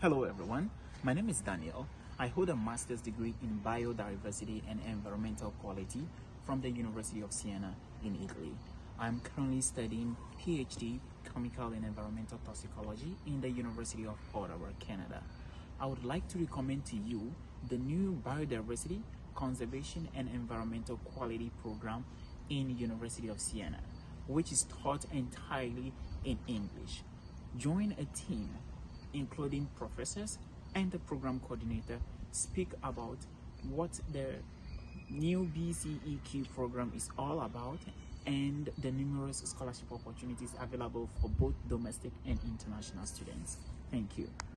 Hello everyone, my name is Daniel. I hold a master's degree in biodiversity and environmental quality from the University of Siena in Italy. I'm currently studying PhD chemical and environmental toxicology in the University of Ottawa, Canada. I would like to recommend to you the new biodiversity, conservation and environmental quality program in University of Siena, which is taught entirely in English. Join a team including professors and the program coordinator speak about what the new BCEQ program is all about and the numerous scholarship opportunities available for both domestic and international students. Thank you.